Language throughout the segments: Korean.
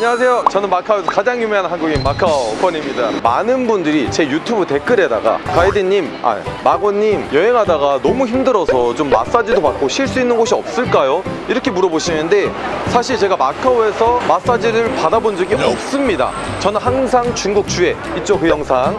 안녕하세요. 저는 마카오에서 가장 유명한 한국인 마카오 권입니다. 많은 분들이 제 유튜브 댓글에다가 가이드님, 아 마고님 여행하다가 너무 힘들어서 좀 마사지도 받고 쉴 수 있는 곳이 없을까요? 이렇게 물어보시는데 사실 제가 마카오에서 마사지를 받아본 적이 없습니다. 저는 항상 중국 주에 이쪽 그 영상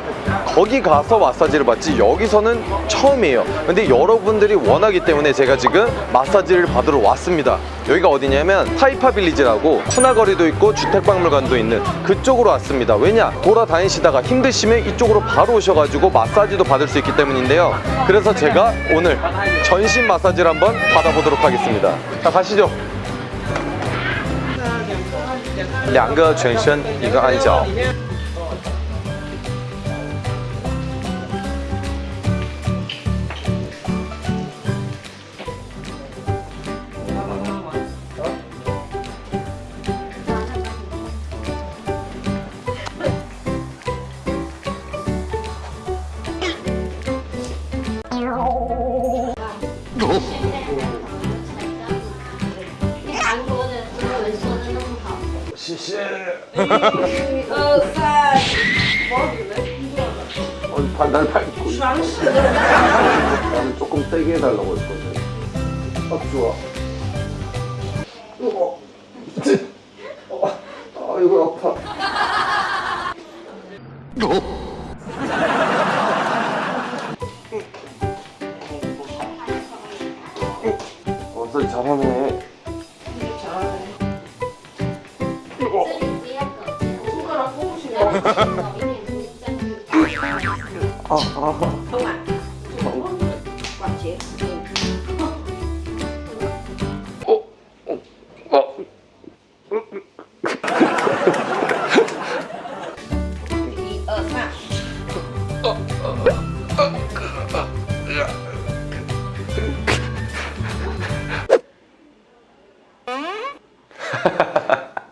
거기 가서 마사지를 받지 여기서는 처음이에요. 근데 여러분들이 원하기 때문에 제가 지금 마사지를 받으러 왔습니다. 여기가 어디냐면 타이파 빌리지라고 푸나거리도 있고 주택박물관도 있는 그쪽으로 왔습니다. 왜냐? 돌아다니시다가 힘드시면 이쪽으로 바로 오셔가지고 마사지도 받을 수 있기 때문인데요. 그래서 제가 오늘 전신 마사지를 한번 받아보도록 하겠습니다. 자, 가시죠. 两个全身一个按脚 시시. 어사. 뭐 반달 팔고. 나는 조금 세게 해달라고 했거든. 아 좋아. 이거. 어. 아 이거 아파. 어? 어서 잘하네. Ờ, ờ. Không ạ. Quản chế.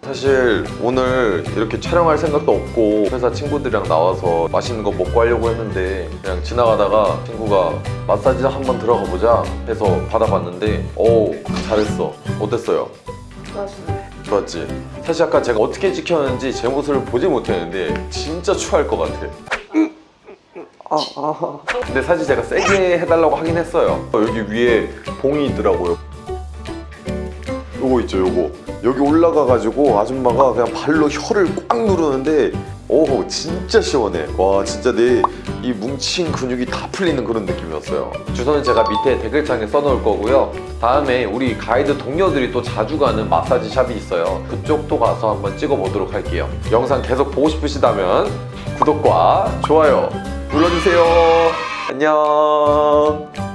사실 오늘 이렇게 촬영할 생각도 없고 회사 친구들이랑 나와서 맛있는 거 먹고 하려고 했는데 그냥 지나가다가 친구가 마사지 한번 들어가 보자 해서 받아봤는데 오 잘했어 어땠어요? 二十。 좋았지? 사실 아까 제가 어떻게 찍혔는지 제 모습을 보지 못했는데 진짜 추할 것 같아 아, 아. 근데 사실 제가 세게 해달라고 하긴 했어요 여기 위에 봉이 있더라고요 요거 있죠 요거 여기 올라가가지고 아줌마가 그냥 발로 혀를 꽉 누르는데 오 진짜 시원해. 와 진짜 내 이 뭉친 근육이 다 풀리는 그런 느낌이었어요. 주소는 제가 밑에 댓글창에 써놓을 거고요. 다음에 우리 가이드 동료들이 또 자주 가는 마사지 샵이 있어요. 그쪽도 가서 한번 찍어보도록 할게요. 영상 계속 보고 싶으시다면 구독과 좋아요 눌러주세요. 안녕